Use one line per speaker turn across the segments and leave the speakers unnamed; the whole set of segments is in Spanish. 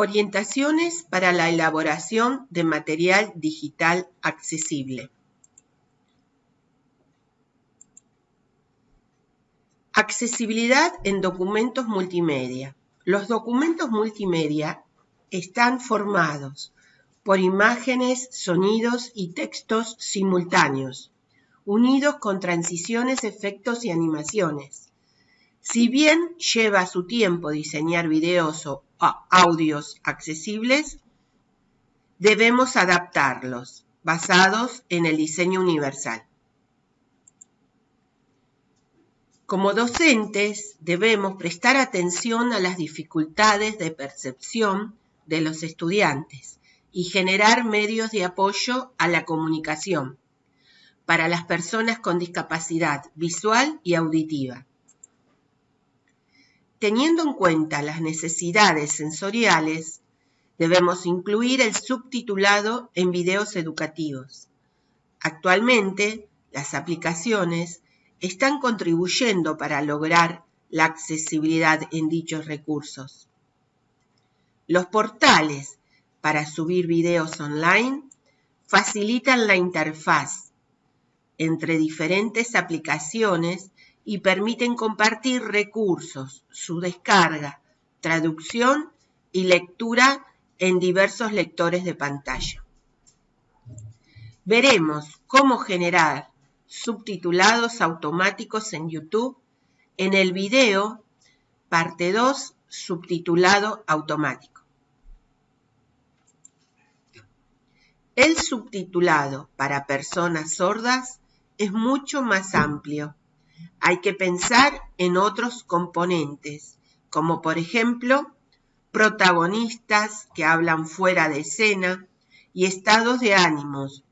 Orientaciones para la elaboración de material digital accesible. Accesibilidad en documentos multimedia. Los documentos multimedia están formados por imágenes, sonidos y textos simultáneos, unidos con transiciones, efectos y animaciones. Si bien lleva su tiempo diseñar videos o audios accesibles, debemos adaptarlos basados en el diseño universal. Como docentes debemos prestar atención a las dificultades de percepción de los estudiantes y generar medios de apoyo a la comunicación para las personas con discapacidad visual y auditiva. Teniendo en cuenta las necesidades sensoriales, debemos incluir el subtitulado en videos educativos. Actualmente, las aplicaciones están contribuyendo para lograr la accesibilidad en dichos recursos. Los portales para subir videos online facilitan la interfaz entre diferentes aplicaciones y permiten compartir recursos, su descarga, traducción y lectura en diversos lectores de pantalla. Veremos cómo generar subtitulados automáticos en YouTube en el video parte 2 subtitulado automático. El subtitulado para personas sordas es mucho más amplio. Hay que pensar en otros componentes, como por ejemplo protagonistas que hablan fuera de escena y estados de ánimos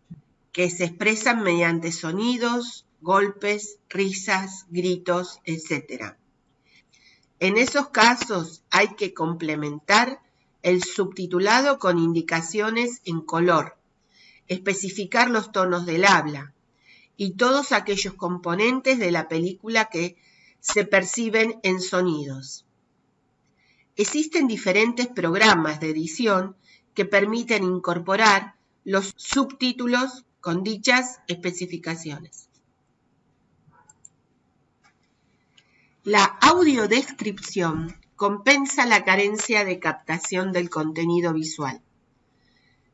que se expresan mediante sonidos, golpes, risas, gritos, etc. En esos casos hay que complementar el subtitulado con indicaciones en color, especificar los tonos del habla y todos aquellos componentes de la película que se perciben en sonidos. Existen diferentes programas de edición que permiten incorporar los subtítulos con dichas especificaciones. La audiodescripción compensa la carencia de captación del contenido visual.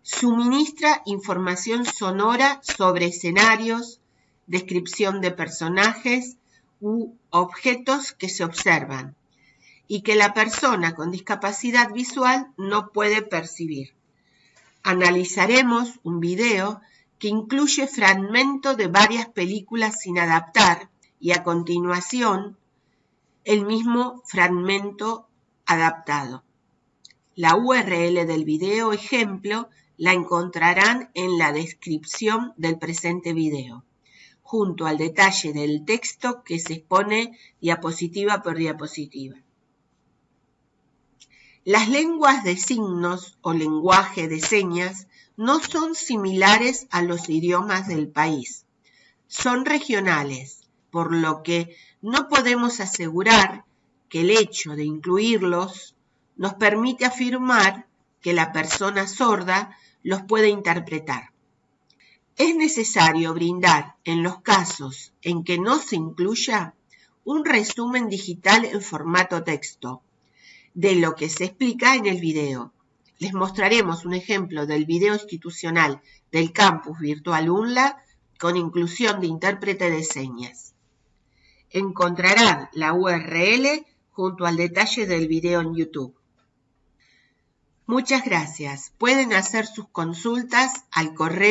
Suministra información sonora sobre escenarios, descripción de personajes u objetos que se observan y que la persona con discapacidad visual no puede percibir. Analizaremos un video que incluye fragmento de varias películas sin adaptar y a continuación el mismo fragmento adaptado. La URL del video ejemplo la encontrarán en la descripción del presente video, junto al detalle del texto que se expone diapositiva por diapositiva. Las lenguas de signos o lenguaje de señas no son similares a los idiomas del país. Son regionales, por lo que no podemos asegurar que el hecho de incluirlos nos permite afirmar que la persona sorda los puede interpretar. Es necesario brindar, en los casos en que no se incluya, un resumen digital en formato texto de lo que se explica en el video les mostraremos un ejemplo del video institucional del campus virtual UNLA con inclusión de intérprete de señas. Encontrarán la URL junto al detalle del video en YouTube. Muchas gracias. Pueden hacer sus consultas al correo